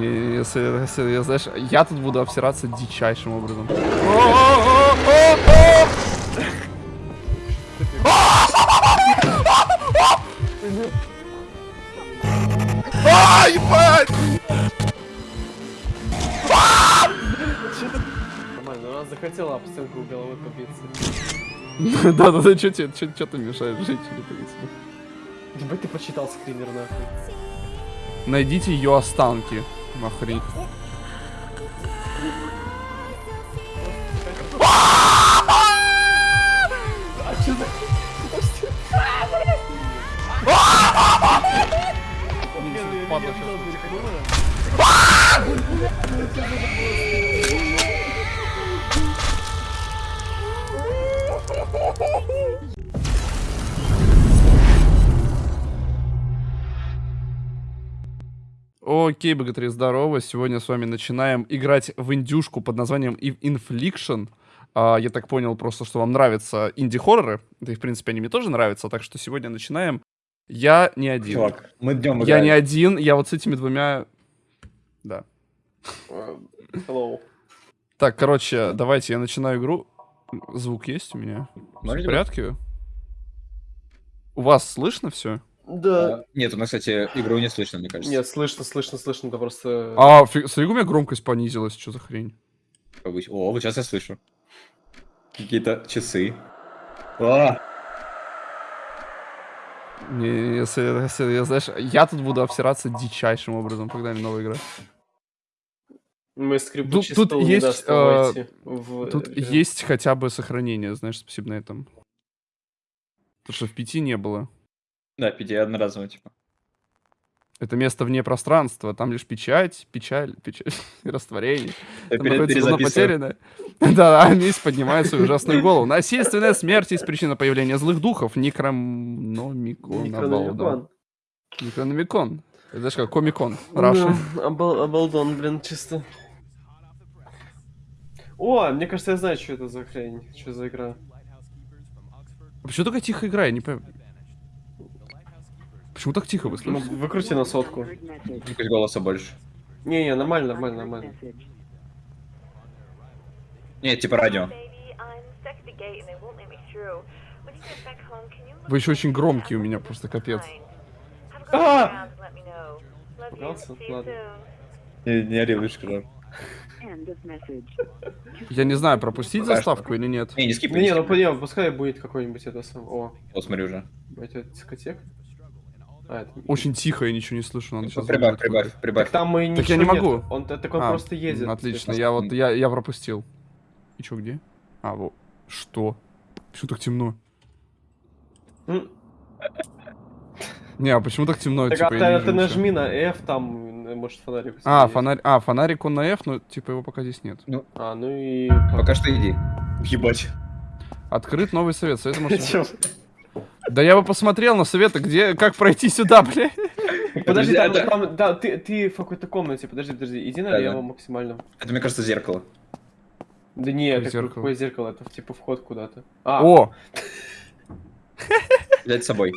Если, если, я, знаешь, я тут буду обсираться дичайшим образом. А, ебать! Нормально, она захотела об стенку головой побиться. Да-да-да, чё тебе, чё, чё ты мешаешь женщине побиться? Ебать ты почитал скример нахуй. Найдите ее останки. Охренеть. Падла щас. Окей, богатыри, здорово. Сегодня с вами начинаем играть в индюшку под названием Infliction. А, я так понял просто, что вам нравятся инди-хорроры. Да и, в принципе, они мне тоже нравятся. Так что сегодня начинаем. Я не один. Чувак, мы днем я играем. не один, я вот с этими двумя... Да. Э, Hello. Так, короче, давайте я начинаю игру. Звук есть у меня? В порядке? У вас слышно все? Да. А, Нет, у нас, кстати, игру не слышно, мне кажется. Нет, слышно, слышно, слышно, это просто... А, фи- смотри, у меня громкость понизилась, что за хрень? Повысь- О, вот сейчас я слышу. Какие-то часы. А, Не, не, если, если, я, знаешь, я тут буду обсираться дичайшим образом, когда мне новая игра. Мы Тут- скрипучий тут не есть, даст войти в Тут есть хотя бы сохранение, знаешь, спасибо на этом. Потому что в пяти не было. Да, пяти одноразово, типа. Это место вне пространства, там лишь печать, печаль, печаль и растворение. Я Там находится зона потерянная. Да, а месть поднимает свою ужасную голову. Насильственная смерть есть причина появления злых духов. Некрономикон. Некрономикон. Некрономикон. Это знаешь как, комикон. Раша. Да, обал- Обалдон, блин, чисто. О, мне кажется, я знаю, что это за хрень, что за игра. Почему такая тихо игра? Я не понимаю. Почему так тихо вы Ну, слышите? выкрути на сотку. Пусть голоса больше. Не-не, нормально, нормально, нормально. Нет, типа радио. Вы еще очень громкие у меня, просто капец. You. Пугался? Ладно. Не, не ори. Я не знаю, пропустить Пока заставку или нет. Не, не скипай. Не, Не, не, ну не, пускай будет какой-нибудь это сам. О, Вот смотри уже. это дискотека. А, это... Очень тихо, я ничего не слышу, надо сейчас... Прибавь, прибавь, прибавь. Так там и Так я не могу. нет. Он т- так он А, просто едет. Отлично, Типа. я вот, я, я пропустил. И чё, где? А, вот. Что? Почему так темно? Не, а почему так темно? Так, типа, а я ты, не ты нажми на F, там, может, фонарик. А, фонарь, а, фонарик он на F, но типа его пока здесь нет. А, ну и... Пока что иди. Ебать. Открыт новый совет. Совет может-? Да я бы посмотрел на советы, где, как пройти сюда, бля. Подожди, там, это- там- да, ты, ты в какой-то комнате, подожди, подожди, иди налево Да-да. максимально. Это, мне кажется, зеркало. Да не, Какое это зеркало? какое зеркало, это типа вход куда-то. А, О! Взять с собой.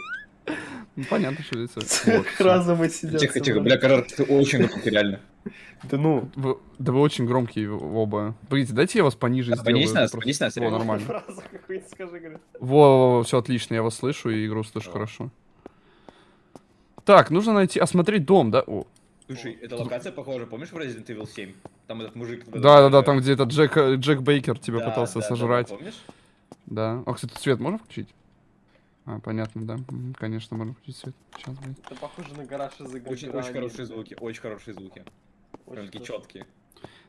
Ну, понятно, что лицо. И сидят. Тихо, тихо. Бля, кажется, ты очень громкий, реально. Да ну. Вы- да вы очень громкие оба. Погодите, дайте я вас пониже А, сделаю. понизь нас, просто- понизь нас, Во, нормально. Фразу какую-нибудь скажи, говорю. Во, все отлично, я вас слышу и игру слышу хорошо. Так, нужно найти, осмотреть дом, да? О, Слушай, эта локация похожа, помнишь в Resident Evil 7? Там этот мужик... да, да, да, там где этот Джек, э, Джек Бейкер тебя Да, пытался да, да, сожрать. помнишь? Да. А, кстати, свет можно включить? А, понятно, да. Конечно, можно включить свет. Сейчас, блядь. Это похоже на гараж из игры. Очень, очень хорошие звуки, очень хорошие звуки. Очень Прям такие хорошо. четкие.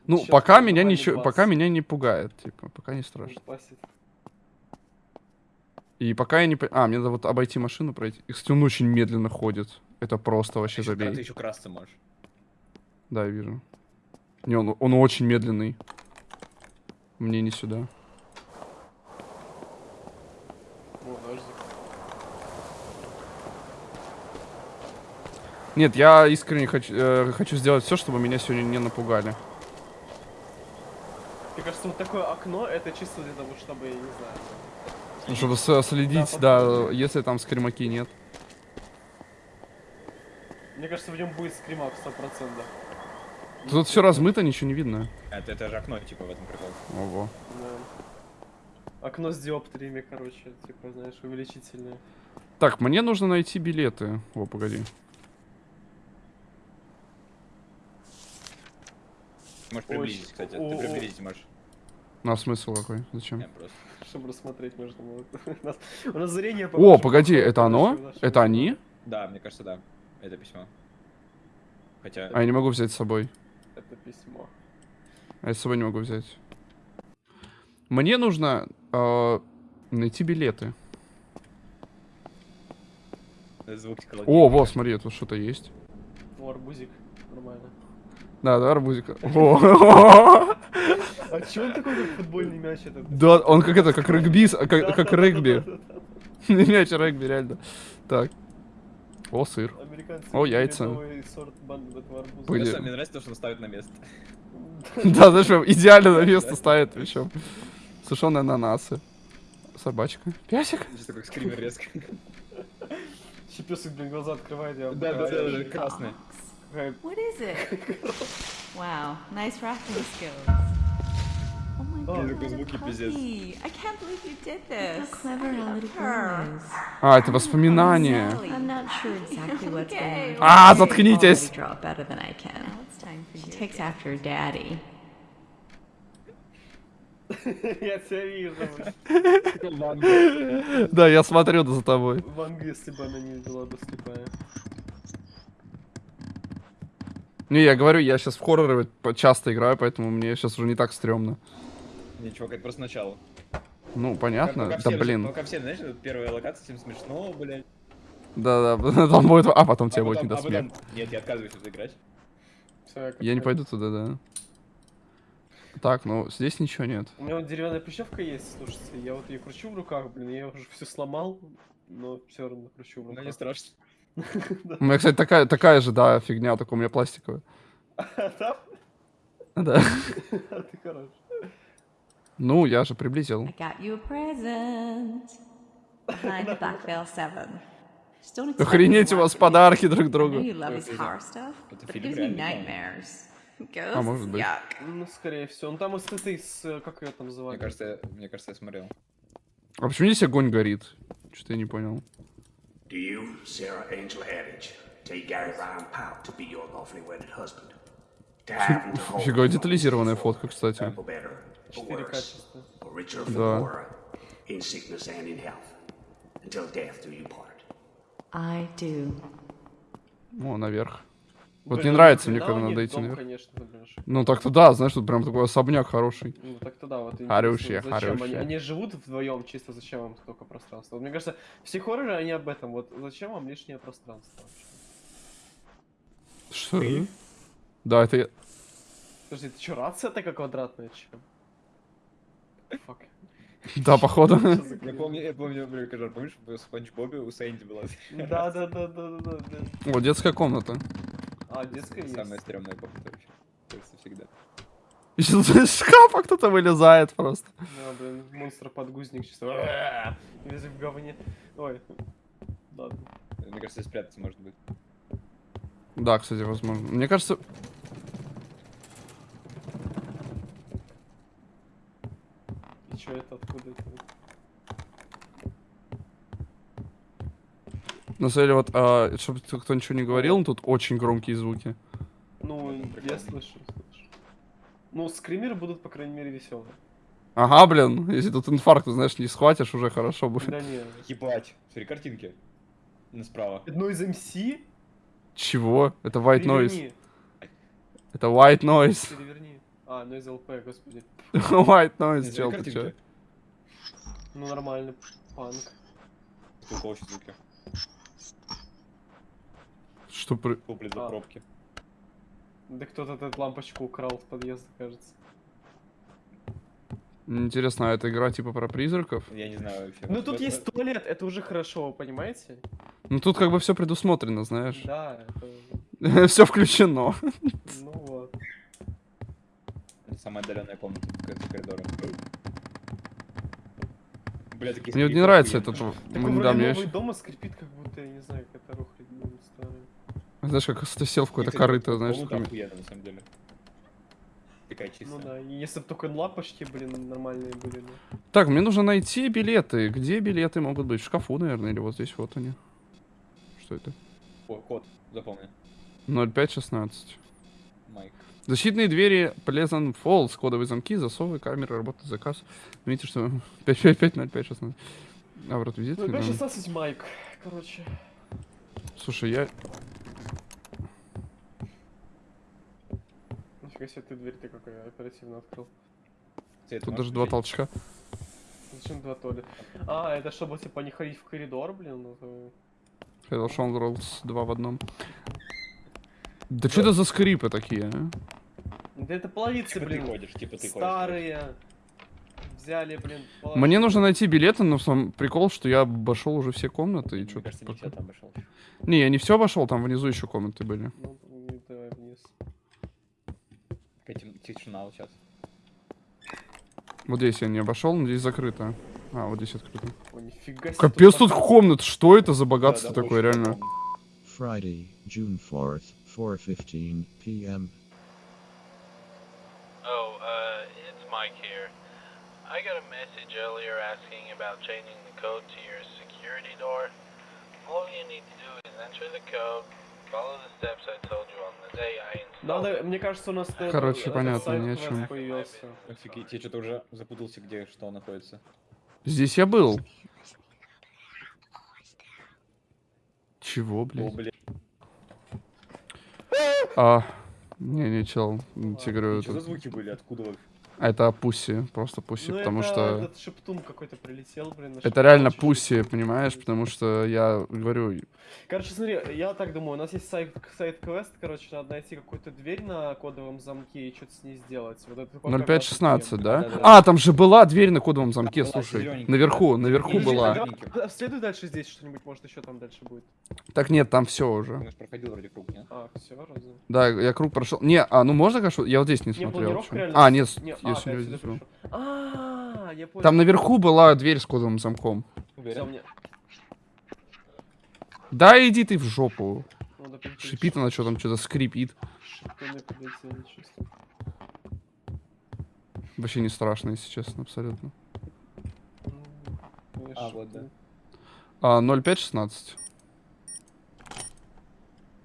Ну, Сейчас пока меня ничего, пока меня не пугает, типа, пока не страшно. И пока я не... по- А, мне надо вот обойти машину, пройти. И, кстати, он очень медленно ходит. Это просто вообще Еще, ты забей. еще красться можешь. Да, я вижу. Не, он, он очень медленный. Мне не сюда. О, подожди. Нет, я искренне хочу, э, хочу сделать все, чтобы меня сегодня не напугали. Мне кажется, вот такое окно, это чисто для того, чтобы, я не знаю. Ну, чтобы следить, Да, да, если там скримаки нет. Мне кажется, в нем будет скримак 100%. Тут все размыто, ничего не видно. Это, это же окно, типа, в этом прикол. Ого. Да. Окно с диоптриями, короче, типа, знаешь, увеличительное. Так, мне нужно найти билеты. О, погоди. Можешь приблизить, кстати. Ты приблизить можешь. На смысл какой? Зачем? Я просто. Чтобы рассмотреть можно было. У нас, у нас зрение О, погоди, это оно? Это они? Да, мне кажется, да. Это письмо. Хотя. А я не могу взять с собой. Это письмо. А я с собой не могу взять. Мне нужно э, найти билеты. Звук О, вот, смотри, тут что-то есть. О, арбузик. Нормально. Да, да, арбузик. О, А чё он такой, как футбольный мяч этот? Да, он как это, как регби, как, регби. Мяч регби, реально. Так. О, сыр. О, яйца. Мне, нравится то, что он ставит на место. Да, знаешь, идеально на место ставит, причем. Сушеные ананасы. Собачка. Песик. Чисто как скример резко. Щепесок, блин, глаза открывает, я Да, да, да, да, красный. Какая What is it? wow, nice rapping skills. Oh my Oh, god, такой what a звуки пиздец. puppy. I can't believe you did this. How clever our little Her. girl is. А, это воспоминания. Sally. I'm not sure exactly what's Okay, going on. А, заткнитесь. already draw it better than I can. Now it's time for She you. takes after her daddy. Я тебя вижу. Да, я смотрю за тобой. Вангу, если бы она не была бы слепая. Не, я говорю, я сейчас в хорроры часто играю, поэтому мне сейчас уже не так стрёмно. Не, чувак, это просто начало. Ну, понятно. Пока Да все- блин. Пока все, знаешь, вот первая локация, всем смешно, блядь. Да, да, там будет... А потом тебе а будет не потом, до а потом- смеха. Нет, я отказываюсь это играть. Всё, Я не как- пойду туда, да. Так, ну, здесь ничего нет. У меня вот деревянная прищевка есть, слушайте, я вот ее кручу в руках, блин, я уже все сломал, но все равно кручу в руках. не страшно. У меня, кстати, такая, такая же, да, фигня, только у меня пластиковая. Да? Да. Ты хорош. Ну, я же приблизил. I got you a present. Behind the Black Veil 7. Just don't expect Охренеть, у вас подарки друг другу. А, может быть. Ну, скорее всего. Ну, там с этой, с, как ее там Мне называют? кажется, я- мне кажется, я смотрел. А почему здесь огонь горит? Что-то я не понял. Do you, Sarah Angel Eddridge, take Gary Ryan Powell to be your lawfully wedded husband? Фига, детализированная фотка, кстати. For better, for 4 worse, качества. Да. poorer, in sickness and in health, until death do you part. I do. О, наверх. Вот Блин, не ну, нравится ни мне, когда надо идти дом, наверх. конечно, блин, ш- Ну так-то да, знаешь, тут прям такой особняк хороший. Ну, так-то да, вот Хорошие, зачем они, хорошие. они живут вдвоем, чисто зачем им столько пространства? Вот мне кажется, все хорроры, они об этом, вот зачем вам лишнее пространство вообще? Что? Да, это я... Подожди, ты что, рация такая квадратная, чем? Фак. Да, походу. Я помню, я помню, блин, Кажар, помнишь, в Спанч Бобе у Сэнди была Да, да, да, да, да, да, да. О, детская комната. А, детская есть. самая стрёмная комната вообще. Кажется, всегда. Из шкафа кто-то вылезает просто. Да, блин, монстр-подгузник чисто. Весь в говне. Ой. Ладно. Мне кажется, спрятаться может быть. Да, кстати, возможно. Мне кажется... И чё это, откуда это? На самом деле, вот, а, чтобы кто ничего не говорил, тут очень громкие звуки. Ну, я слышу, слышу. Ну, скримеры будут, по крайней мере, веселые. Ага, блин, если тут инфаркт, знаешь, не схватишь, уже хорошо будет. Да не. Ебать. Смотри, картинки. На справа. Одно из МС? Чего? Это white noise. Переверни, Это white noise. переверни. А, ну из ЛП, господи. white noise, Не, чел, ты чё? Ну, нормально. Панк. Сколько очень звуки. Что при... Куплет за А. пробки. Да кто-то эту лампочку украл с подъезда, кажется. Интересно, а эта игра типа про призраков? Я не знаю вообще. Ну, тут есть туалет, это уже хорошо, понимаете? Ну тут как бы все предусмотрено, знаешь. Да, это... все включено. Ну вот. Это самая отдаленная комната в конце коридора. Бля, такие Мне вот не нравится этот... Так Да, мне дома скрипит, как будто, я не знаю, какая-то старая. Знаешь, как ты сел в какое-то корыто, знаешь, такими- охуенная, на самом деле. такая чистая. Ну да, если бы только лапочки, блин, нормальные были. Ну. Так, мне нужно найти билеты. Где билеты могут быть? В шкафу, наверное, или вот здесь вот они. Что это? О, код, запомни. 0516. Майк. Защитные двери Pleasant Falls, кодовые замки, засовы, камеры, работает заказ. Видите, что 5550516. А, вот визит. Ну, 516 майк, короче. Слушай, я... Нифига себе, ты дверь ты какой оперативно открыл. Ты это Тут даже два толчка. Зачем два толи? А, это чтобы, типа, не ходить в коридор, блин, ну то... Hello Showgirls 2 в одном. Да что это за скрипы такие, а? Да это половицы, Типа ты блин, ходишь, типа ты ходишь. старые. Взяли, блин, Мне нужно найти билеты, но сам прикол, что я обошел уже все комнаты и Мне что кажется, не все там обошел. Не, я не все обошел, там внизу еще комнаты были. Ну, тишина вот сейчас. Вот здесь я не обошел, но здесь закрыто. А, вот здесь открыто. О, нифига себе. Капец тут комнат, что это за богатство Да, да, такое, реально? Friday, June 4th, 4:15 p.m. Oh, uh, it's Mike here. I got a message earlier asking about changing the code to your security door. All you need to do is enter the code, Надо, мне кажется, у нас Короче, этот понятно, сайт ни о чём. появился. Офигеть, я что-то уже запутался, где что находится. Здесь я был. Чего, О, блядь? А, не, не, чел, тебе говорю, Что за звуки были? Откуда вы? Это пусси, просто пусси, Ну, потому это что... этот шептун какой-то прилетел, блин. Это шептун реально пусси, понимаешь, потому что я говорю, Короче, смотри, я так думаю, у нас есть сайт, сайт-квест, короче, надо найти какую-то дверь на кодовом замке и что-то с ней сделать. Вот это пока 0516, да? Да-да-да. А, там же была дверь на кодовом замке, была слушай. Наверху, да. наверху не, была. давай, а, Следуй дальше здесь что-нибудь, может еще там дальше будет. Так нет, там все Ты уже. же проходил вроде круг, нет? А, все, разве? Да, я круг прошел. Не, а ну можно, конечно, я вот здесь не Не, смотрел. А, нет, не, а, отсюда здесь был. пришел. А, я понял. Там наверху была дверь с кодовым замком. Уверен? мне... Да иди ты в жопу. Перейти Шипит она что там, что-то скрипит. Вообще не страшно, если честно, абсолютно. Ну, я А, вот, да. А, 0516.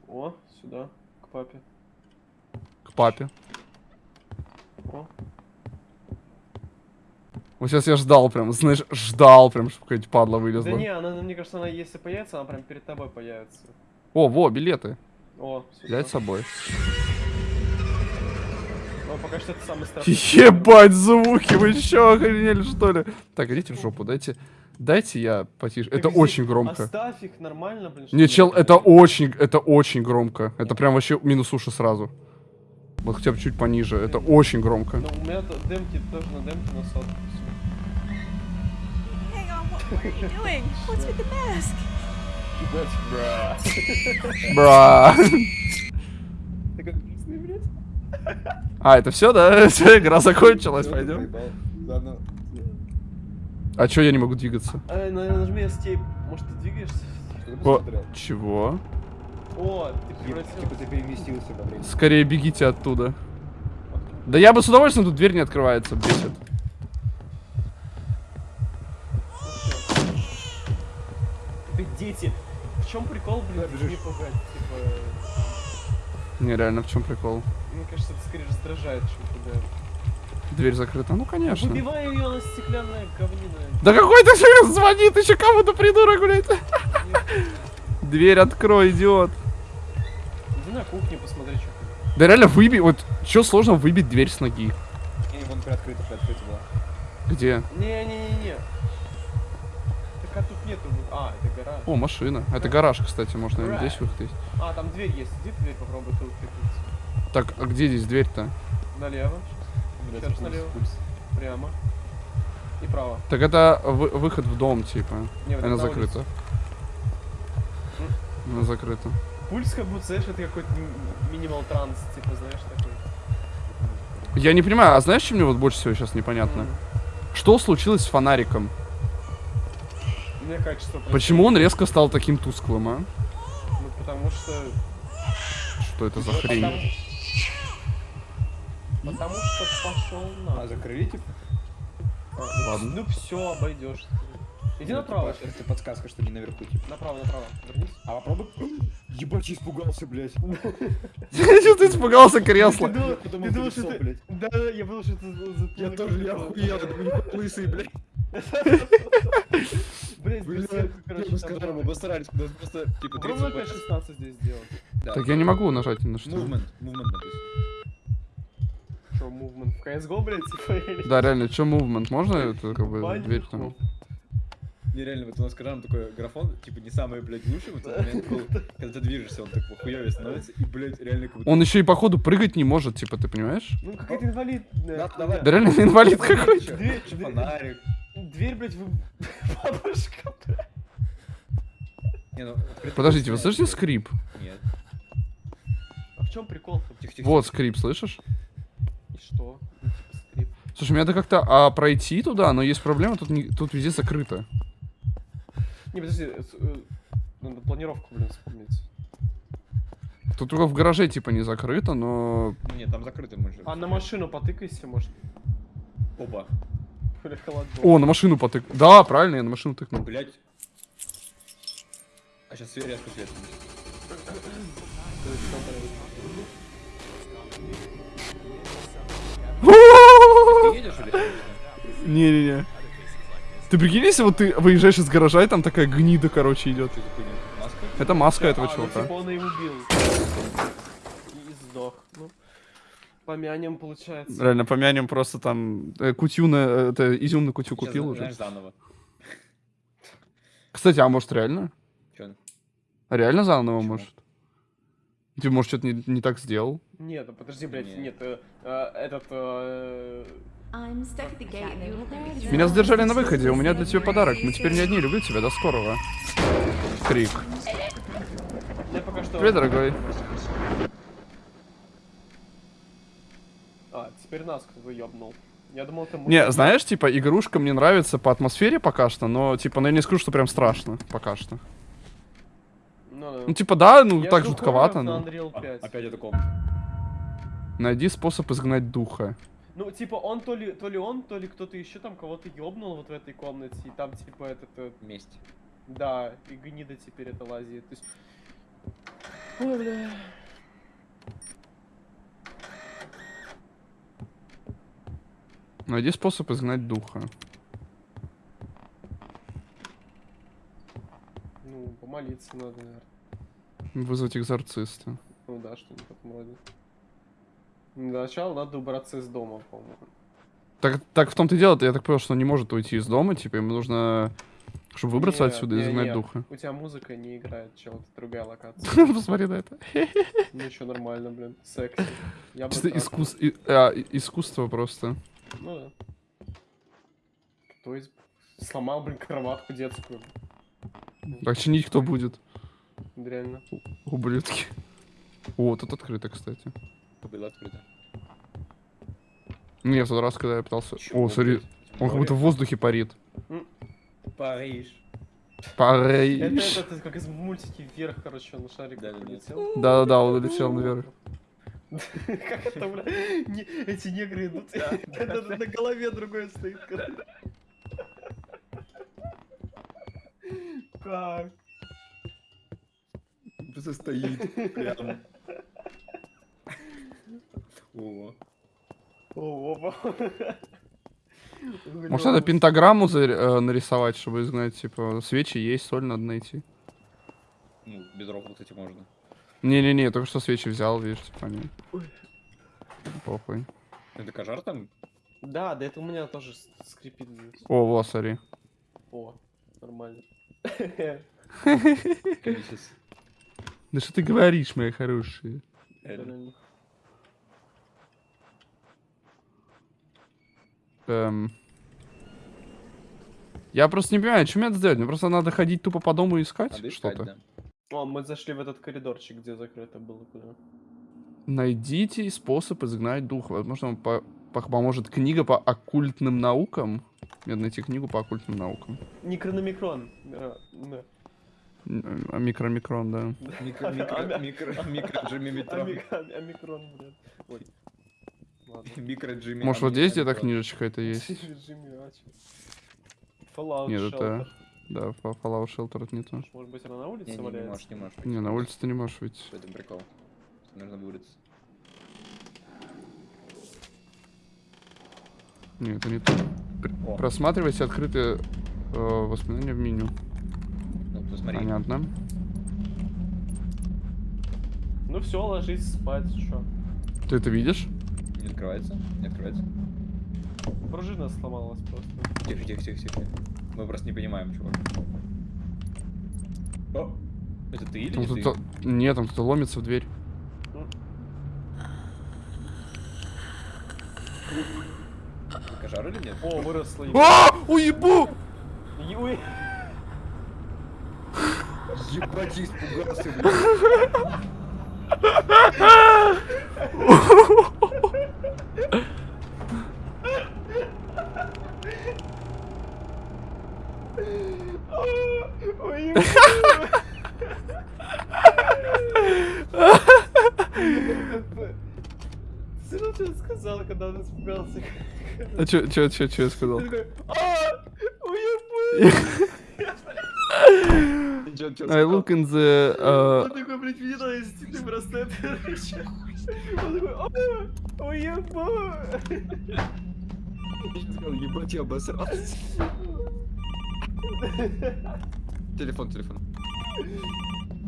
О, сюда, к папе. К папе. О, Вот сейчас я ждал прям, знаешь, ждал прям, чтобы какая-нибудь падла Да вылезла. не, она, мне кажется, она если появится, она прям перед тобой появится. О, во, билеты. О. Взять с собой. Ну, пока что это самый страшный. Ебать, звуки, вы чё, охренели, что ли? Так, идите в жопу, дайте, дайте я потише. Так Это очень громко. Оставь их нормально, блин. Не, чел, я- это очень, это очень громко. Это прям вообще минус уши сразу. Вот хотя бы чуть пониже. Это очень громко. Ну, у меня демки тоже на демке на сотку. What, are you doing? What's with the mask? Бра. А, это все, да? Игра закончилась, пойдем. А чё я не могу двигаться? Ай, на- нажми escape. Может, ты двигаешься? О, чего? О, ты Типа превратился. типа ты переместился во времени. Скорее бегите оттуда. Да я бы с удовольствием, тут дверь не открывается, бесит. Ты дети. В чем прикол, блин, не пугать? Типа, Не, реально, в чем прикол? мне кажется, это скорее раздражает, чем пугает. Дверь закрыта, ну конечно. Выбивай ее на стеклянное говнино. Да какой ты сейчас звонит еще кому-то придурок, блядь. Дверь открой, идиот. Иди на кухню, посмотри, что тут. Да реально выби, вот что сложно выбить дверь с ноги? Не, вон приоткрыто, приоткрыто было. Где? Не-не-не-не. Так а тут нету. А, это гараж. О, машина. Это гараж, кстати, можно наверное, здесь выход есть. А, там дверь есть. Иди дверь попробуй тут прикрыться. Так, а где здесь дверь-то? Налево. Блядь, Сейчас пульс, налево. пульс. Прямо. И право. Так это вы- выход в дом, типа. Не, вот Она на закрыта. улицу. Она закрыта. Пульс как будто, знаешь, это какой-то минимал транс, типа, знаешь, такой. Я не понимаю, а знаешь, что мне вот больше всего сейчас непонятно? М. Что случилось с фонариком? Мне качество просто- Почему он резко стал таким тусклым, а? Ну, потому что... Что это за Потому- хрень? Потому что пошел на. А, закрыли, типа? Ладно. Ну все, обойдешь. Иди Ну, направо. типа, Это подсказка, что не наверху, типа. Направо, направо. Вернись. А попробуй. Ебать, испугался, блядь. Что ты испугался кресла? Ты думал, что ты... блядь. Да, да, я подумал, что ты Я тоже, я охуел, я такой, «Ебать, лысый, блядь. Сказал, мы было. постарались, у нас просто, типа, 30 Попробуй опять секунд. 16 здесь сделать. Так я не могу нажать на что. Movement, movement написано. Что, мувмент в CSGO, блядь, типа. Да, реально, что movement? Можно это как бы дверь там? Нереально, вот у нас скажем такой графон, типа, не самый, блядь, лучший в этот момент был, когда ты движешься, он так хуёвее становится, и, блядь, реально как будто... Он еще и походу прыгать не может, типа, ты понимаешь? Ну. Да, хуйня. давай. Да реально инвалид какой-то. фонарик. Дверь, блядь, вы... Бабушка, блядь. Не, ну, Подождите, вы слышите скрип? Нет. А в чем прикол-то? Тихо, тихо. Вот скрип, слышишь? И что? Ну, типа, скрип. Слушай, мне надо как-то а, пройти туда, но есть проблема, тут, не- тут везде закрыто. Не, подожди, э, э, надо планировку, блин, вспомнить. Тут только в гараже, типа, не закрыто, но... Ну, Нет, там закрыто, мы же. А на машину потыкайся, может. Опа. О, на машину потык. Да, правильно, я на машину тыкнул. Блять. А сейчас резко свет. Или конечно? Не-не-не. Ты прикинь, если вот ты выезжаешь из гаража, и там такая гнида, короче, идет. Это? Маска? Маска этого а, ну, чувака. типа он и убил. И сдох. Ну, помянем, получается. Реально, помянем просто там э, кутью на... э, Это изюм на кутю Сейчас, купил уже. заново. Кстати, а может реально? Чё? А Реально заново Почему? может? Ты, может, что-то не, не так сделал? Нет, ну подожди, блядь, Не. нет, э, э, этот... э, Меня задержали на выходе, у меня для тебя подарок. Мы теперь не одни, люблю тебя, до скорого. Крик. Я пока что... Привет, дорогой. А, теперь нас кто-то ёбнул. Я думал, это... Не, знаешь, типа, игрушка мне нравится по атмосфере пока что, но, типа, ну я не скажу, что прям страшно пока что. Ну, да. Ну, типа, да, ну Я так жутковато, но... Unreal А, 5. Опять эта комната. Найди способ изгнать духа. Ну, типа, он то ли, то ли он, то ли кто-то еще там кого-то ёбнул вот в этой комнате, и там, типа, этот, э, Месть. да, и гнида теперь это лазит. То есть... Ой, бля. Найди способ изгнать духа. Ну, помолиться надо, наверное. Вызвать экзорциста. Ну да, что-нибудь в этом роде. Для начала надо убраться из дома, по-моему. Так, так в том-то и дело, я так понял, что он не может уйти из дома, типа, ему нужно, чтобы выбраться Нет, отсюда и изгнать не, духа. У тебя музыка не играет, чел, это другая локация. Посмотри на это. Ну что, нормально, блин, бы Чисто а, искусство просто. Ну да. То есть сломал, блин, кроватку детскую. Так чинить кто будет? Реально. Ублюдки. О, тут открыто, кстати. Было открыто. Не, в тот раз, когда я пытался... Чего, О, смотри, он как будто в воздухе парит. Париж. Это, Париж. это, это как из мультики вверх, короче, он на шарик Да-да-да. полетел. Да-да-да, он улетел наверх. Как это, бля? Эти негры идут, на на голове другой стоит. Как? Просто стоит прям. О. О, опа. Может, надо пентаграмму э, нарисовать, чтобы изгнать, типа, свечи есть, соль надо найти. Ну, без рофла, кстати, можно. Не-не-не, только что свечи взял, видишь, типа, они... Похуй. Это кожар там? Да, да это у меня тоже скрипит. О, во, смотри. О, нормально. Да что ты говоришь, мои хорошие? Реально. Эм... Я просто не понимаю, что мне надо сделать? Мне просто надо ходить тупо по дому и искать, что-то. да. О, мы зашли в этот коридорчик, где закрыто было. куда. Найдите способ изгнать духа. Возможно, вам по- по- поможет книга по оккультным наукам. Мне надо найти книгу по оккультным наукам. Некрономикрон. Да, да. М, а Микромикрон, да. Микро, микро, блядь. Джимми. Может, вот здесь где-то книжечка это есть? Нет, это... Да, Fa- Fallout Shelter это не то. Может быть, она на улице Не, не, не валяется? можешь, не можешь. Не, на улице ты не можешь выйти. В этом прикол. Нужно выбраться. Нет, это не то. О. Просматривайте открытые э, воспоминания в меню. Ну, посмотри. Понятно. Ну все, ложись спать, что? Ты это видишь? Не открывается? Не открывается. Пружина сломалась просто. Тихо, тихо, тихо, тихо. Мы просто не понимаем, чувак. О! Это ты или Там не ты? Нет, там кто-то ломится в дверь. Кожар или нет? О, выросла. А! Уебу! Ебать, испугался, блядь. Ты ну что сказал, когда он испугался? А чё, чё, чё, чё я сказал? Ты а! I look in the... uh, Он такой, блядь, инстинктный браслет. короче. Он такой, а, уебу! Ебать, я обосрался. Телефон, телефон.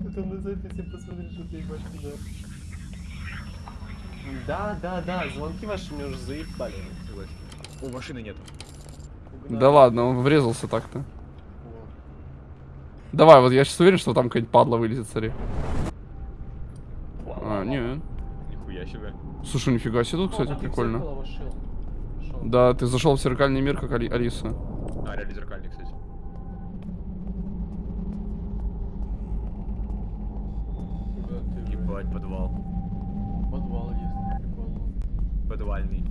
Потом на записи посмотри, что ты ебашь туда. Да, да, да, звонки ваши мне уже заебали. Согласен. О, машины нет. Да ладно, он врезался так-то. Давай, вот я сейчас уверен, что там какая-нибудь падла вылезет, смотри. А, не. Нихуя себе. Слушай, нифига себе тут, кстати, в прикольно. Да, ты зашел в зеркальный мир, как Али- Алиса. А, реально зеркальный, кстати. Куда Ебать, подвал. Подвал есть, прикольно. Подвальный.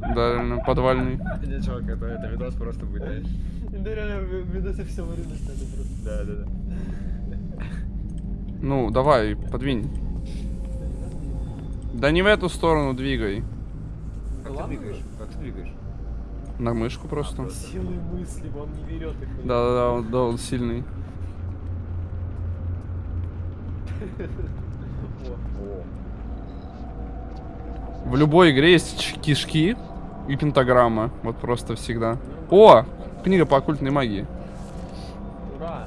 Да, реально, подвальный. Не, чувак, это, это видос просто будет, знаешь. Да реально, в видосе все вырезать надо просто. Да, да, да. Ну, давай, подвинь. Да не в эту сторону двигай. Как ты двигаешь? Как ты двигаешь? На мышку просто. Силы мысли, он не берет их. Да-да-да, он- да, он сильный. О, О, В любой игре есть кишки и пентаграмма. Вот просто всегда. О! Книга по оккультной магии. ура!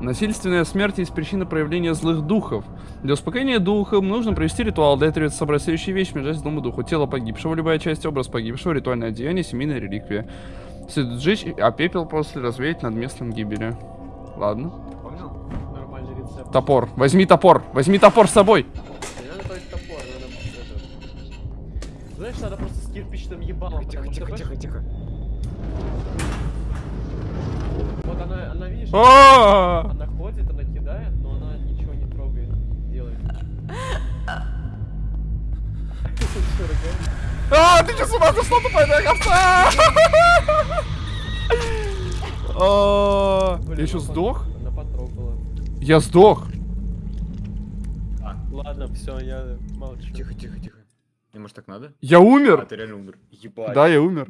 Насильственная смерть есть причина проявления злых духов. Для успокоения духа нужно провести ритуал. Для этого требуется собрать следующие вещи, между дому духу. Тело погибшего, любая часть, образ погибшего, ритуальное одеяние, семейная реликвия. Следует сжечь, а пепел после развеять над местом гибели. Ладно. понял? Нормальный рецепт. Топор. Возьми топор. Возьми топор с собой. Не надо брать топор, надо. Знаешь, надо просто с кирпичным ебалом. Тихо, что, тихо, тихо, тихо. Вот она, она видишь, А! она ходит, она кидает, но она ничего не трогает, делает. Ругаешь? А, ты что, с ума сошла, тупая овца? А, Я еще сдох? пот- Она потрогала. Я сдох. Ладно, все, я молчу. Тихо, тихо, тихо. Не, может так надо? Я А, умер. ты реально умер. Ебать. Да, я умер.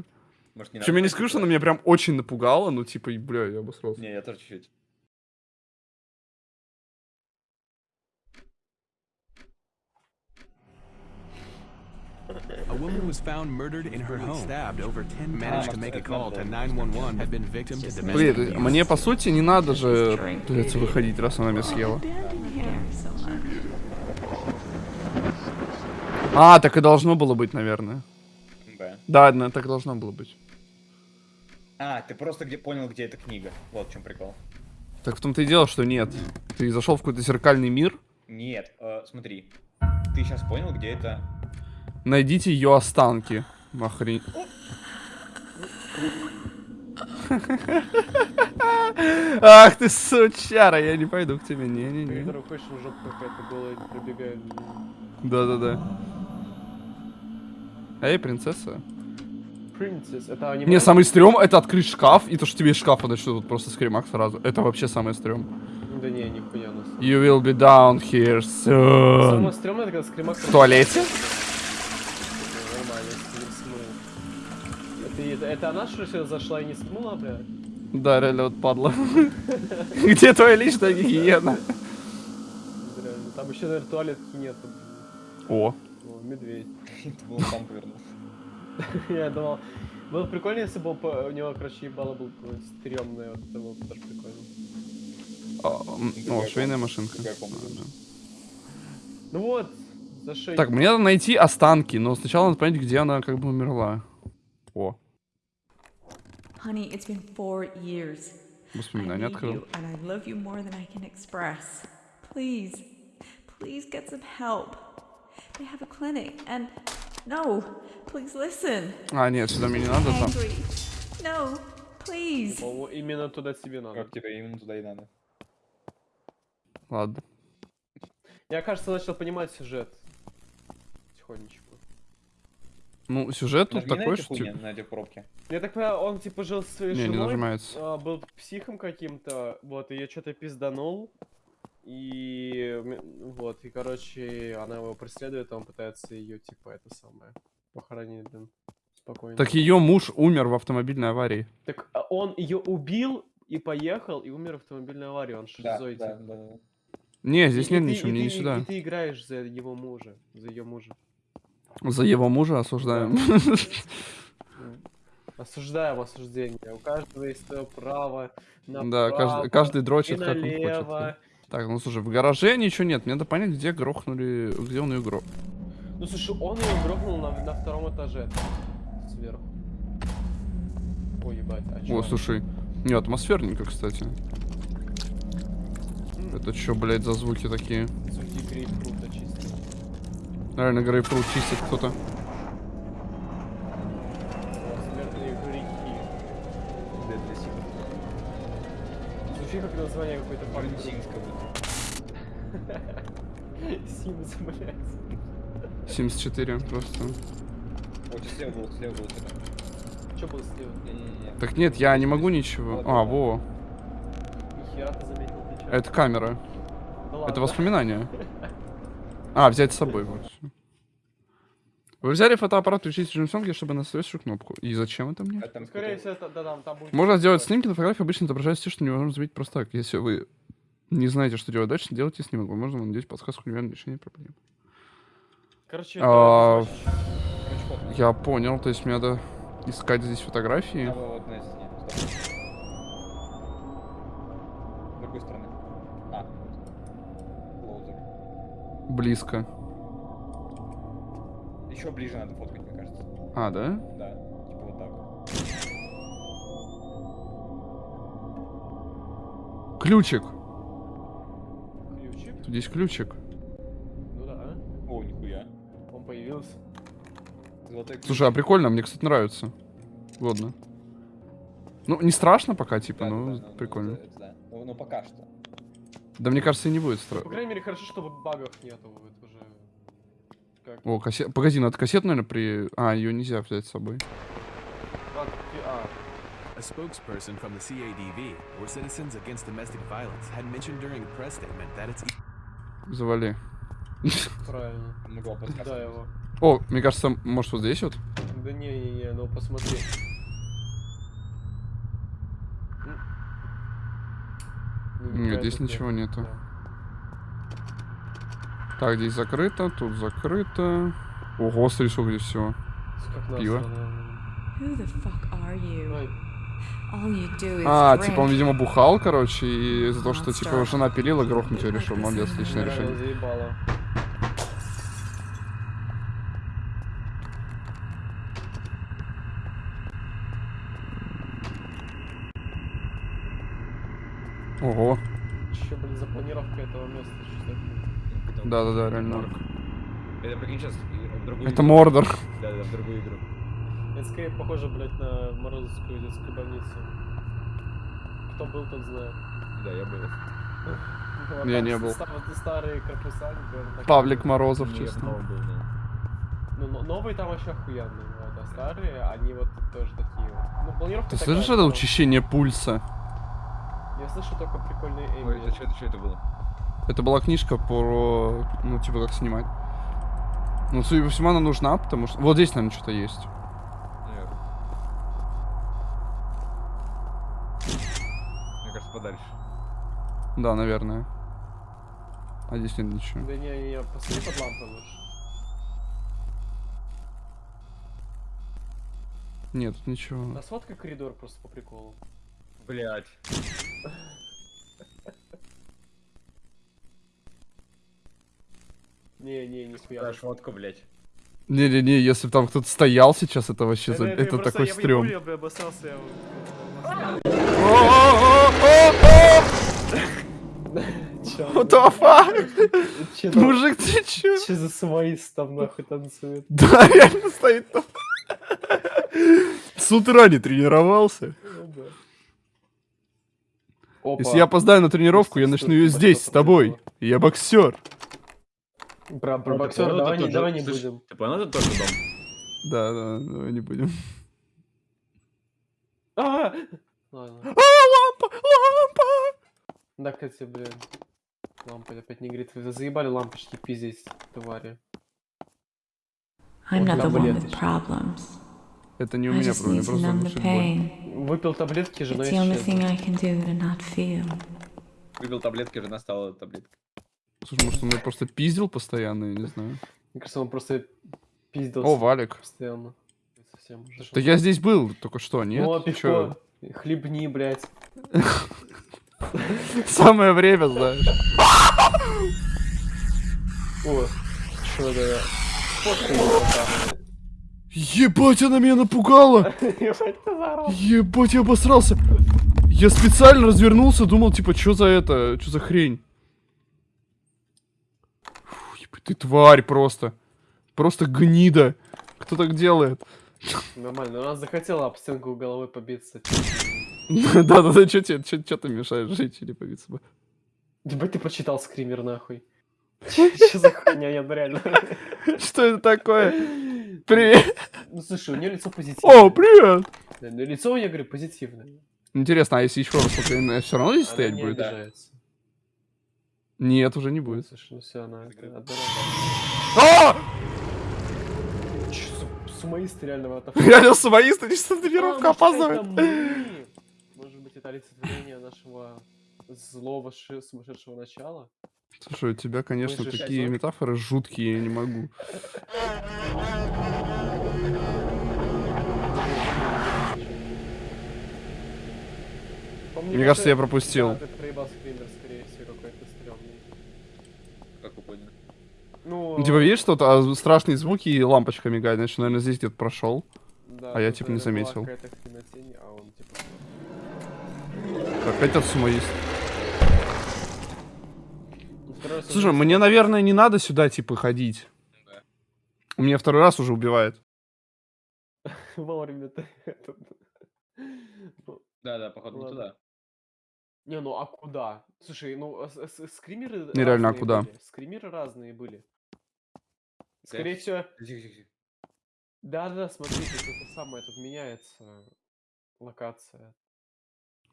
Может не надо я не скажу, что она меня прям очень напугала, ну типа, и, бля, я обосрался. Не, я тоже чуть-чуть. A woman was found murdered in her home. Stabbed over 10 managed to make a call to 911 had been victim to domestic Блин, мне по сути не надо же, придется выходить, раз она меня съела. А, так и должно было быть, наверное. Да, да, так должно было быть. А, ты просто где понял, где эта книга. Вот в чем прикол. Так в том-то и дело, что нет. Ты зашел в какой-то зеркальный мир, Нет, э, смотри. Ты сейчас понял, где это... найдите ее останки. Охрень. Ах ты сучара, я не пойду к тебе, не-не-не. Какая-то голая пробегает. Да-да-да. Эй, принцесса. Princess, это аниме? Не, самый стрём это открыть шкаф, и то, что тебе из шкафа начнут просто скримак сразу. Это вообще самое стрём. Да не, нихуя нас. You will be down here soon. Самое стрёмное, это когда скримак... В туалете? Это, это, она, что сюда зашла и не смыла, блядь? Да, реально вот падла. Где твоя личная гигиена? Реально. Там еще, наверное, туалетки нету. О, О, медведь. Это был сам повернулся. Я думал, было бы прикольно, если бы у него, короче, ебало был какой-нибудь стрёмный, вот это было бы тоже прикольно. а, м, о, швейная машинка. А. Ну вот, за шею. Так, мне надо найти останки, но сначала надо понять, где она как бы умерла. О, Honey, it's been four years. I воспоминания need открыл. you, and I love you more than I can express. Please, please get some help. They have a clinic, and no, please listen. А, нет, сюда мне не надо там. No, please. О, именно туда тебе надо. Как тебе именно туда и надо. Ладно. Я, кажется, начал понимать сюжет. Тихонечко. Ну, сюжет тут Нажми на такой, эти что хуйни, типа... на эти пробки. Я так понимаю, он типа жил со своей Не, не женой, нажимается. а, был психом каким-то, вот, ее что-то пизданул, и м, вот, и, короче, она его преследует, а он пытается ее, типа, это самое, похоронить, блин, спокойно. Так ее муж умер в автомобильной аварии. Так а он ее убил и поехал, и умер в автомобильной аварии, он Да, шизой, да, типа. да, да. Не, И- здесь и нет ты- ничего, и мне ты- не и- сюда. И ты играешь за его мужа, за ее мужа. За его мужа осуждаем. Осуждаем осуждение. У каждого есть свое право на Да, каждый, каждый дрочит, как он хочет. Так, ну слушай, в гараже ничего нет. Мне надо понять, где грохнули, где он ее грох. Ну слушай, он ее грохнул на, на втором этаже. Сверху. Ой, ебать, а чё? О, слушай. Не, атмосферненько, кстати. Это что, блядь, за звуки такие? Звуки грейпфрута чисто. Наверное, грейпфрут чистит кто-то. Звучит как название какой-то парни. Аргентинского. Симс, блядь. 74 просто. Вот слева было, слева что-то. Чё было слева? Не-не-не. Так нет, я не могу ничего. А, во. Нихера ты заметил, ты? Это камера. Да Это воспоминания. А, взять с собой, вот. Вы взяли фотоаппарат, включить режим съемки, чтобы на следующую кнопку. И зачем это мне? А там Скорее всего, это, да, там, там будет... Можно сделать снимки, но фотографии обычно отображают все, что невозможно заметить просто так. Если вы не знаете, что делать дальше, делайте снимок. Возможно, вам надеюсь подсказку к неверному решению проблем. Короче, А. Я понял, то есть мне надо искать здесь фотографии. А, вот, Близко. Еще ближе надо фоткать, мне кажется. А, да? Да, типа вот так. Ключик. Ключик? Тут есть ключик. Ну да, О, нихуя. он появился. Золотой ключ. Слушай, а прикольно, мне, кстати, нравится. Годно. Ну, не страшно пока, типа, Да, ну, да, да, прикольно. да. Ну, ну, пока что. Да, мне кажется, и не будет По страшно. крайней мере, хорошо, чтобы багов нету. Это уже... Как? О, кассет. Погоди, надо кассету, наверное, при... А, ее нельзя взять с собой. А, A spokesperson from the CADV, or Citizens Against Domestic Violence, had mentioned during a press statement that it's Завали. правильно. Могла подсказать. Да, его. О, мне кажется, может, вот здесь вот? Да не-не-не, ну посмотри. Ну, Нет, здесь ничего нет. нету. Да. Так, здесь закрыто, тут закрыто. Ого, сколько здесь. Как Пиво. А, типа он, видимо, бухал, короче, и из-за того, что, типа, жена пилила, грохнуть его решил. Молодец, отличное решение. Ого. Че, блин, за планировка этого места? Да-да-да, реально. Это прикинь сейчас в другую Это игру. Мордор. Да, да, в другую игру. Это скорее похоже, блядь, на Морозовскую детскую больницу. Кто был, тот знает. Да, я был. Ну, Я а не был. старые корпуса, наверное, Павлик Морозов, я честно. был, да. Ну, но- новые там вообще охуенные, вот, а старые, они вот тоже такие вот. Ну, планировка Ты такая, слышишь это но- учащение пульса? Я слышу только прикольный Ой, эмбиент. это что это, что это было? Это была книжка про, ну, типа, как снимать. Ну, судя по всему, она нужна, потому что... Вот здесь, наверное, что-то есть. Наверное. Мне кажется, подальше. Да, наверное. А здесь нет ничего. Да не, не, не, посмотри под лампой лучше. Нет, тут ничего. Да сфоткай коридор просто по приколу. Блять. Не, не, не смеялся. шмотку, блять. Не-не-не, если бы там кто-то стоял сейчас, это вообще... за- я Это просто- такой я- стрём. Я бы обоссался, я... Чё, What the fuck? чё там- Мужик, ты чё? Чё за самоист там нахуй танцует? Да, реально стоит там. С утра не тренировался. Опа. Если я опоздаю на тренировку, я начну ее здесь, с тобой. Я боксер. Про, про Ну, боксера ну, давай, не, же- давай не слышь, будем. Ты понял, это тоже дом? Да, да, давай не будем. А! Ладно. А, лампа, лампа! Да, кстати, блин. Лампа опять не горит. Вы заебали лампочки пиздить, твари. I'm not the one with problems. Это не у меня проблема, просто боль. pain. Выпил таблетки, жена исчезла. Выпил таблетки, жена стала таблеткой. Слушай, может, он меня просто пиздил постоянно, я не знаю. Мне кажется, он просто пиздился О, Валик. постоянно. Совсем уже. Да я здесь был только что, нет? Чё? пивко. Хлебни, блядь. Самое время, знаешь. О, чё да я. Фоткай. Ебать, она меня напугала! Ебать, я обосрался! Я специально развернулся, думал, типа, что за это, что за хрень? Фу, ебать, ты тварь просто. Просто гнида. Кто так делает? Нормально, она захотела об стенку головой побиться. Да-да-да, что тебе, что ты мешаешь жить или побиться бы? Ебать, ты прочитал скример нахуй. Че за хуйня, я реально. Что это такое? Привет! Ну слушай, у нее лицо позитивное. О, привет! Да, ну, лицо у нее, говорю, позитивное. Интересно, а если еще раз посмотреть, все равно здесь Она стоять не будет? обижается. Нет, уже не будет. Слушай, ну все, она одна А! Сумоисты реально в это Реально сумоист, они что тренировка опаздывает. Может быть, это олицетворение нашего злого сумасшедшего начала? Слушай, у тебя, конечно, же такие шизок. метафоры жуткие, я не могу. Мне кажется, я пропустил. Да, ты проебал скример, скорее всего, какой-то стрёмный. Как вы поняли? Ну, Ну, типа, видишь, что а, страшные звуки и лампочка мигает, значит, наверное, здесь где-то прошел. да, а я, типа, не заметил. какая-то хренотень, а он, типа... Опять этот Слушай, мне, наверное, не надо сюда, типа, ходить. Да. У меня второй раз уже убивает. Вовремя ты. Ну, Да, да, походу не туда. Не, ну а куда? Слушай, ну а скримеры Нереально, а разные куда? были. Скримеры разные были. Скорее всего, да-да, смотрите, это самое, тут меняется локация.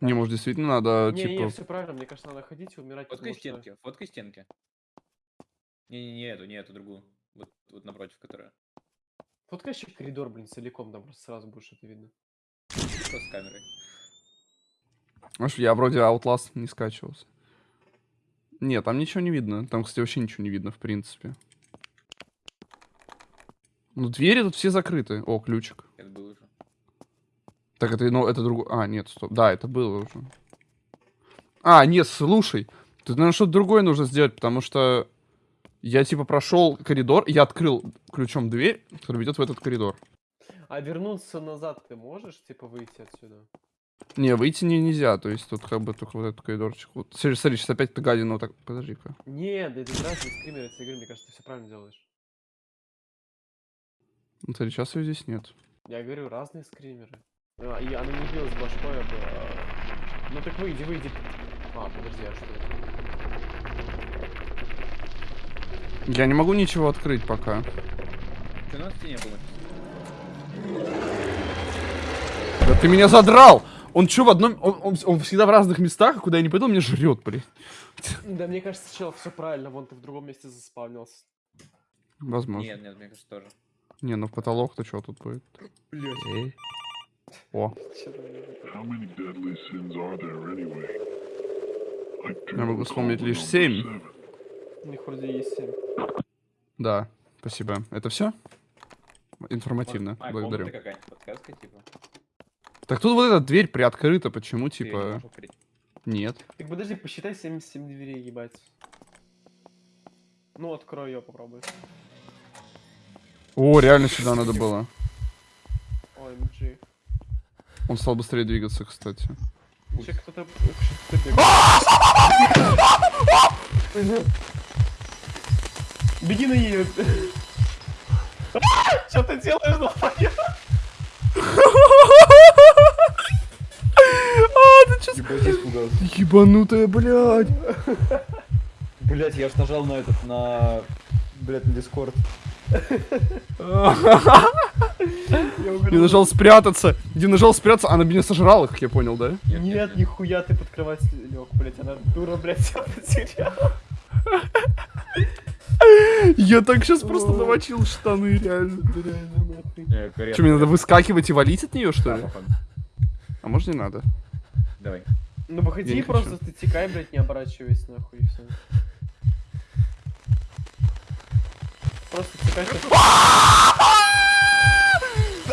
Не, может, действительно надо, не, не, типа... все правильно, мне кажется, надо ходить и умирать, Фоткай потому что... стенки, фоткай стенки. Не-не-не, эту, не эту, другую. Вот, вот напротив, которая. Фоткай еще коридор, блин, целиком, там просто сразу будет что-то видно. Что с камерой? Знаешь, я вроде Outlast не скачивался. Нет, там ничего не видно. Там, кстати, вообще ничего не видно, в принципе. Ну, двери тут все закрыты. О, ключик. Это было уже. Так, это, ну, это другой... А, нет, стоп. Да, это было уже. А, нет, слушай. Тут, наверное, что-то другое нужно сделать, потому что я, типа, прошел коридор, я открыл ключом дверь, которая ведет в этот коридор. А вернуться назад ты можешь, типа, выйти отсюда? Не, выйти не, нельзя, то есть тут как бы только вот этот коридорчик. Вот. Смотри, смотри, сейчас опять эта гадина вот так... Подожди-ка. Нет, да это разные скримеры, я тебе говорю, мне кажется, ты все правильно делаешь. Ну, смотри, сейчас ее здесь нет. Я говорю, разные скримеры. А, и она не билась башкой об... а, Ну так выйди, выйди. А, подожди, а что это? Я не могу ничего открыть пока. Что на стене было? Да ты меня задрал! Он что в одном... Он, он- он всегда в разных местах, а куда я не пойду, он меня жрет, блин. Да, мне кажется, чел, все правильно, вон ты в другом месте заспавнился. Возможно. Нет, нет, мне кажется, тоже. Не, ну в потолок-то что тут будет? Блять. О, я могу вспомнить лишь семь. У них вроде есть семь. Да, спасибо. Это все? Информативно, А, благодарю. типа. Так тут вот эта дверь приоткрыта, почему, Ты не типа... открыть. Нет. Так подожди, посчитай 77 дверей, ебать. Ну, открой ее, попробуй. О, реально сюда надо было. OMG. Он стал быстрее двигаться, кстати. Че, кто-то... Беги на нее. Что ты делаешь, долбоёб? А, ты чё... Ебанутая, блядь. Блять, я ж нажал на этот, на... Блять, на Дискорд. Я нажал спрятаться. Я нажал спрятаться, она меня сожрала, как я понял, да? Нет, нихуя ты под кровать лег, блять, она дура, блять, себя потеряла. Я так сейчас просто намочил штаны, реально. Реально, нахуй. Что, мне надо выскакивать и валить от нее, что ли? А может не надо? Давай. Ну выходи просто ты текай, блять, не оборачивайся, нахуй, и все. Просто ты-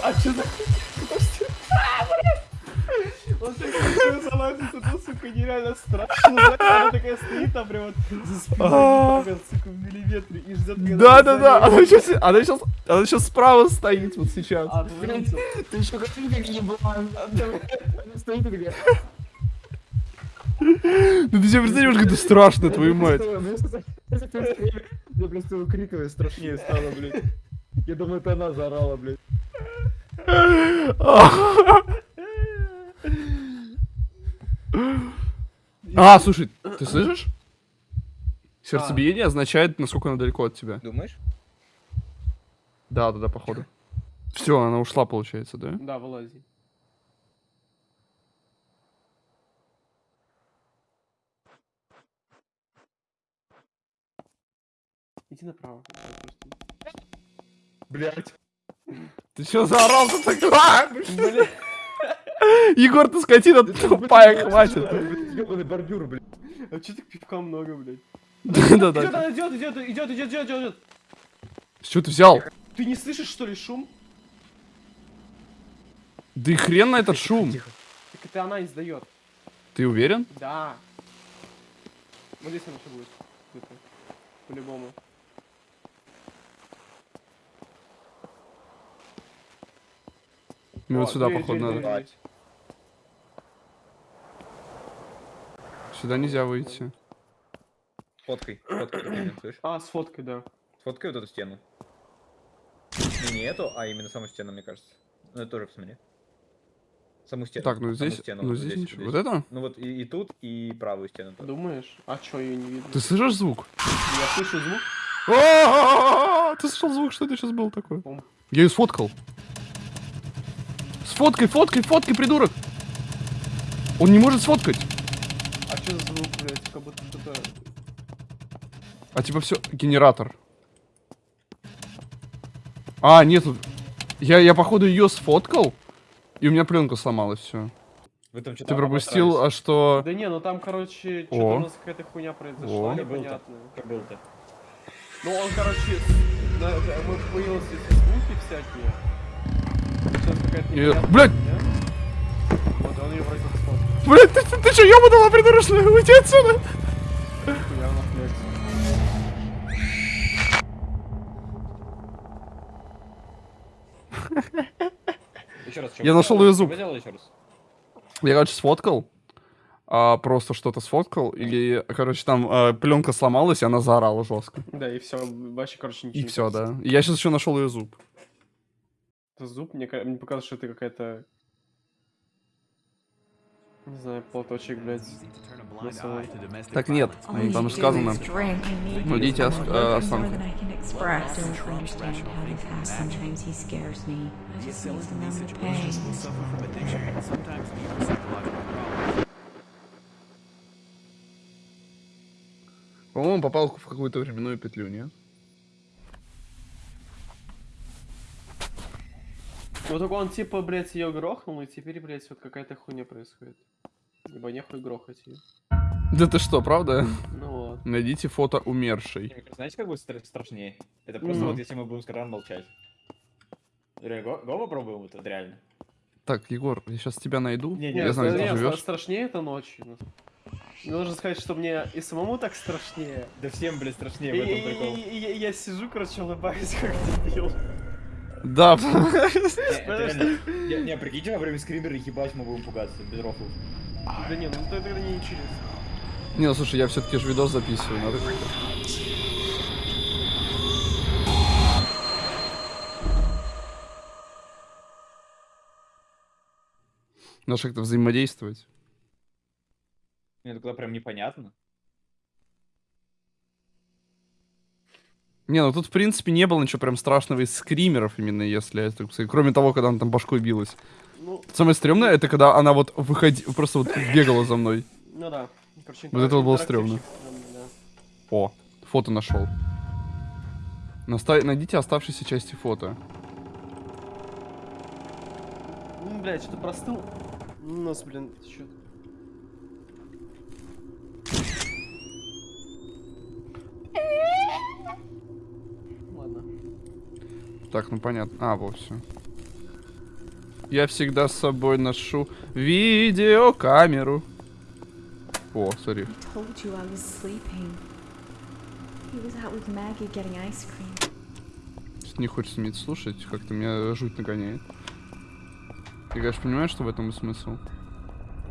А чё за... Подожди. А, блядь! Он так красиво залазит, это, сука, нереально страшно. Она такая стоит там прям вот за спиной, так вот, сука, в миллиметре и ждет, когда Да, ты да, за да. ней Она сейчас, она сейчас, она сейчас справа стоит вот сейчас. А, ты заметил? Ты еще как как еблан. Стоит и где? Ну ты себе представляешь, как это страшно, твою мать. Мне просто выкрикивая страшнее стало, блядь. Я думаю, это она заорала, блядь. А, слушай, ты слышишь? Сердцебиение означает, насколько она далеко от тебя. Думаешь? Да, да, да, походу. Все, она ушла, получается, да? Да, вылази. Иди направо. Блядь. Ты что заорал тут так? А, Бля. Егор, ты скотина тупая, хватит. Ёбаный бордюр, блядь. А чё так пивка много, блядь? Да, да, Идёт, да. она идёт, идёт, идёт, идёт, идёт, идёт. Чего ты взял? Ты не слышишь, что ли, шум? Да и хрен на этот шум. Так это она издает. Ты уверен? Да. Вот здесь она еще будет. По-любому. Мне вот О, сюда, дверь, походу, дверь, надо. дверь. Сюда нельзя выйти. Фоткай, фоткай, блин, слышишь? А, с фоткой, да. Сфоткай вот эту стену. Не, не эту, а именно саму стену, мне кажется. Ну, это тоже посмотри. Саму стену. Так, ну саму здесь, стену, ну вот здесь здесь, ничего. вот Вот здесь. это? Ну вот и, и тут, и правую стену тоже. Думаешь? А чё, ее не видно? Ты слышишь звук? Я слышу звук. А-а-а-а! Ты слышал звук? Что это сейчас было такое? Пум. Я ее сфоткал. Сфоткай, фоткай, фоткай, придурок! Он не может сфоткать. А что за звук, блядь? Как будто что-то... А типа все, генератор. А, нету. Я, я походу ее сфоткал, и у меня пленка сломалась, все. Вы там Ты пропустил, а что... Да не, ну там, короче, что-то у нас какая-то хуйня произошла, О. непонятная. Как был-то? Ну он, короче, мы появились эти звуки всякие. Э, блядь! как сфоткал. Блять, ты, ты, ты что, ёбанула, придурочная? Уйди отсюда! Еще раз, Я нашел ее зуб. Я, короче, сфоткал. а, просто что-то сфоткал. Или, короче, там пленка сломалась, и она заорала жестко. Да, и все, вообще, короче, ничего И не все, да. И я сейчас еще нашел ее зуб. Это зуб, мне, мне показалось, что это какая-то... Не знаю, платочек, блядь. Так нет, там сказано. Ну, Найдите останки. э, осанку. По-моему, попал в какую-то временную петлю, нет? Вот только он типа, блядь, ее грохнул, и теперь, блядь, вот какая-то хуйня происходит. Либо нехуй грохать ее. Да ты что, правда? Ну вот. Найдите фото умершей. Кажется, Знаете, как будет стра- страшнее? Это просто Ну. вот если мы будем с Караном молчать. Го, го попробуем вот реально. Так, Егор, я сейчас тебя найду. Не, я Нет, знаю, где ты живешь. страшнее это ночью. ну. Мне Нужно сказать, что мне и самому так страшнее. Да всем, блядь, страшнее И, в этом прикол. я сижу, короче, улыбаюсь, как дебил. Да, Не, реально- Не, прикиньте, во время скримера ебать мы будем пугаться, без рофлов. Да не, ну это тогда не интересно. Не, ну слушай, я все-таки же видос записываю, надо как-то. Надо как-то взаимодействовать. Мне тогда прям непонятно. Не, ну тут, в принципе, не было ничего прям страшного из скримеров, именно если так сказать, Кроме того, когда она там башкой билась. Ну, Самое стрёмное, это когда она вот выходи... просто вот бегала за мной. ну да. Короче, Вот это вот было стрёмно. да. О, фото нашел. Наста- Найдите оставшиеся части фото. Ну, блядь, что-то простыл. Нос, блин, течет. Так, ну понятно. А, вот все. Я всегда с собой ношу видеокамеру. О, смотри. Не хочется мне это слушать, как-то меня жуть нагоняет. Ты, конечно, понимаешь, что в этом и смысл?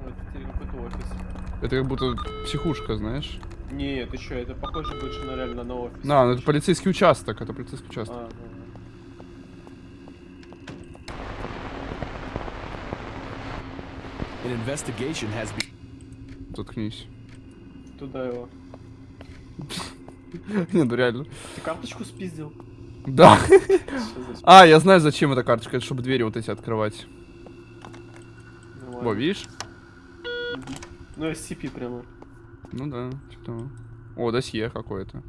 Вот, это. Это как будто психушка, знаешь? Не, ты чё, это похоже больше на реально на офис. Да, ну это полицейский участок, это полицейский участок. А, ну, An investigation has been. Заткнись. туда его. Не, ну реально. Ты карточку спиздил? Да. А, я знаю, зачем эта карточка. Это чтобы двери вот эти открывать. Во, видишь? Ну, SCP прямо. Ну да, что О, досье какое-то.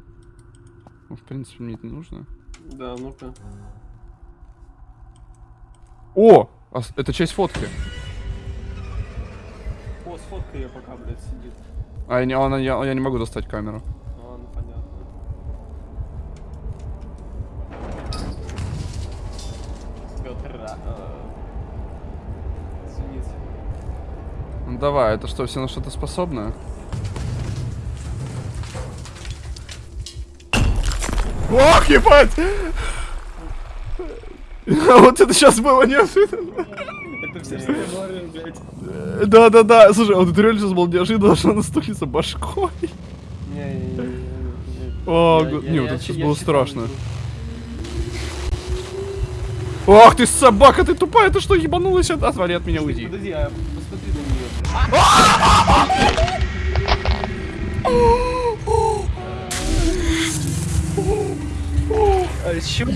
Ну, в принципе, мне это не нужно. Да, ну-ка. О! а это часть фотки. Сфоткай ее пока, блядь, сидит. А я не, она- я, я не могу достать камеру. А, ну понятно. Петр, а, извините. Ну давай, это что, все на что-то способны? Ох, ебать! Вот это сейчас было неожиданно. Это все что я блядь. Да-да-да, слушай, вот это реально сейчас было неожиданно, что она стукнется башкой. О, не, вот это сейчас было страшно. Ах ты собака, ты тупая, ты что, ебанулась? Отвали от меня, уйди. Подожди, а посмотри на нее.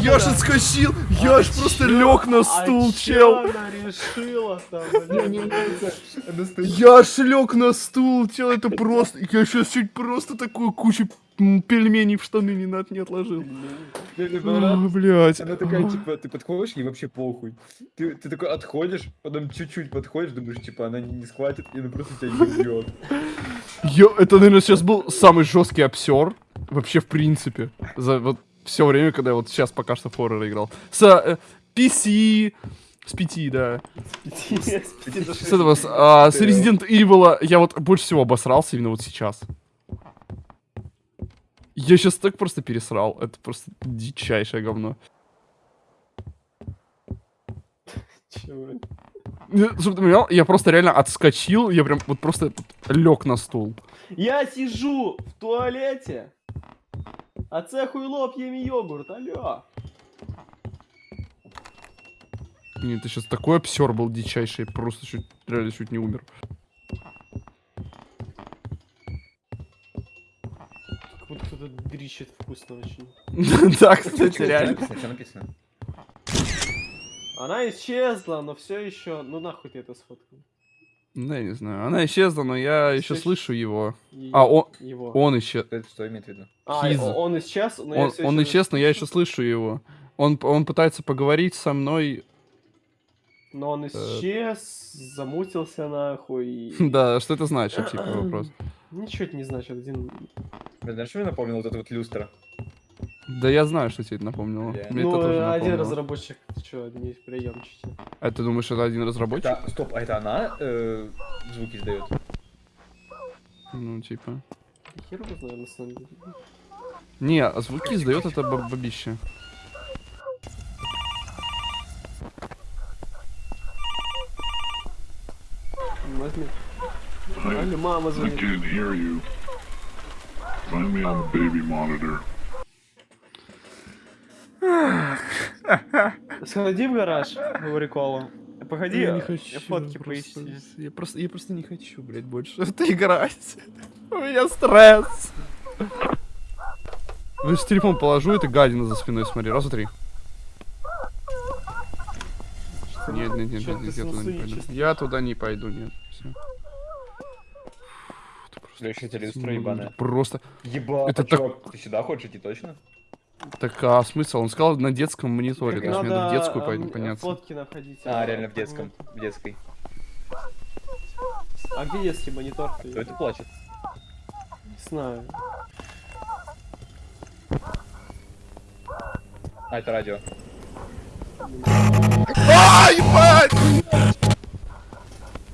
Я ж я ж просто лег на стул, а чел. она решила там? Я ж лег на стул, чел, это просто... Я сейчас чуть просто такую кучу пельменей в штаны не, на- не отложил. Понравилось. блядь. Она такая, типа, ты подходишь, ей вообще похуй. Ты, ты такой отходишь, потом чуть-чуть подходишь, думаешь, типа, она не, не схватит, и она просто тебя не убьет. Ё, это, наверное, сейчас был самый жесткий обсер вообще в принципе. За вот все время, когда я вот сейчас пока что в хоррор играл. С э, PC, с 5, да. С этого, с, а, с Resident Evil я вот больше всего обосрался именно вот сейчас. Я сейчас так просто пересрал. Это просто дичайшее говно. Чё, Ну, Чтобы ты понимал, я просто реально отскочил, я прям вот просто лег на стул. Я сижу в туалете, а це хуйло пьем йогурт, алло. Нет, это сейчас такой обсер был дичайший, просто чуть, реально чуть не умер. Как будто кто-то дрищет вкусно очень. Да, кстати, реально. Что написано? Она исчезла, но все еще. Ну нахуй ты это сфоткал. Да, я не знаю. Она исчезла, но я еще слышу его. Её- А, он, его. он исчез. Что, что имеет в виду? А, Хиз. он исчез, но я Он, всё он ещё исчез, но я еще слышу. его. Он, он пытается поговорить со мной. Но он исчез, замутился нахуй. и- Да, что это значит, типа, вопрос. Ничего это не значит. Один... Блин, знаешь, что мне напомнил вот эта вот люстра? Да я знаю, что тебе это напомнило. Бля. Мне ну, это тоже один напомнило. разработчик, что, не приемчики. А ты думаешь, это один разработчик? Это, стоп, а это она э, звуки издает? Ну, типа. Хер его знаю, на самом деле. Не, а звуки издает это баб- бабище. Возьми. I, Алло, мама I звонит. can't hear you. Find me on the baby monitor. Сходи в гараж, говорю Колу. Погоди, Я не хочу. фотки просто- поищи. Я просто, я просто не хочу, блядь, больше это играть. У меня стресс. Вы же телефон положу, это гадина за спиной, смотри, раза три. Нет, нет, нет, нет, нет, я туда не пойду. Я туда не пойду, нет. Все. Бля, еще эта люстра ебаная. Просто. Еба, Это а так- ты сюда хочешь идти точно? Так, а смысл? Он сказал на детском мониторе, то есть мне надо в детскую а, пойти м, поняться. фотки находить. А, реально в детском, в детской. А где детский монитор? Кто это плачет? Не знаю. А, это радио. А, ебать!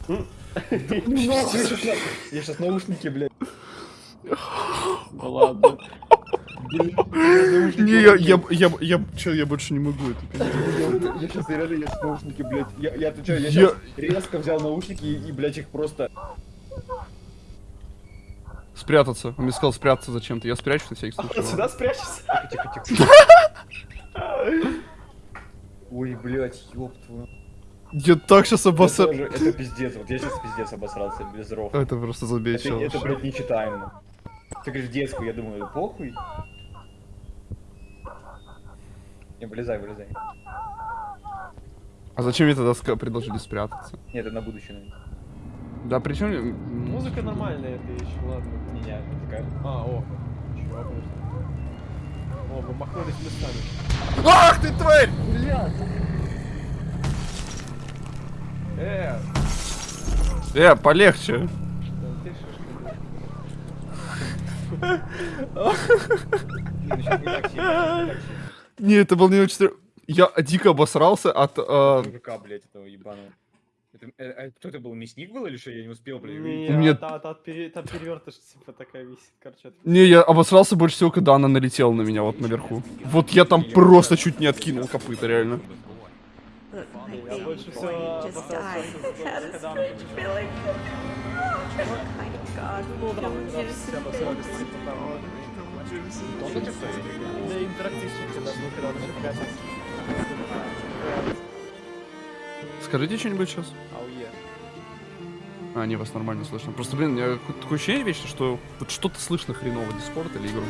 Я сейчас наушники, блядь. Да ладно. Не, я, я, я, я, чё, я больше не могу это. Я сейчас реально, я наушники, блядь. Я, я отвечаю, я щас резко взял наушники и, блядь, их просто... Спрятаться. Он мне сказал спрятаться зачем-то. Я спрячусь на всякий случай. Сюда спрячься. Тихо, тихо. Ой, блядь, ёб твою. Я так сейчас Это обосрал. тоже- Это пиздец, вот я сейчас пиздец обосрался, без ров. Это просто Это, забейчил. это, блядь, нечитаемо. Ты говоришь детскую, я думаю, похуй. Не, вылезай, вылезай. А зачем мне тогда ска- предложили спрятаться? Нет, это на будущее, наверное. Да причем... Музыка нормальная, это еще, ладно. Не, не, это такая. А, о. Подожди. О, мы махнулись местами. Ах ты тварь! Э, Э, полегче. да ты шишка. Не, ну щас не так сильно, не так сильно. Не, это был не очень... Я дико обосрался от... э, Мужика, блядь, этого ебаного. Это, э, э, кто это был, мясник был или что? Я не успел, блядь. Не, увидеть. У меня- а та- та- пере- перевертыш, типа, такая висит, короче. от- Не, я обосрался больше всего, когда она налетела на меня вот наверху. Вот я там просто чуть не откинул копыта, реально. Я больше всего a когда strange feeling. My god, no там one да, gives все a обосрались, fuck. там, вот. Он это что, или- Да, интерактивчик, когда был, когда начал прятаться. Скажите что-нибудь сейчас. Ауе. А, не, вас нормально слышно. Просто, блин, у меня такое ощущение вечно, что вот что-то слышно хреново, Дискорд или игру.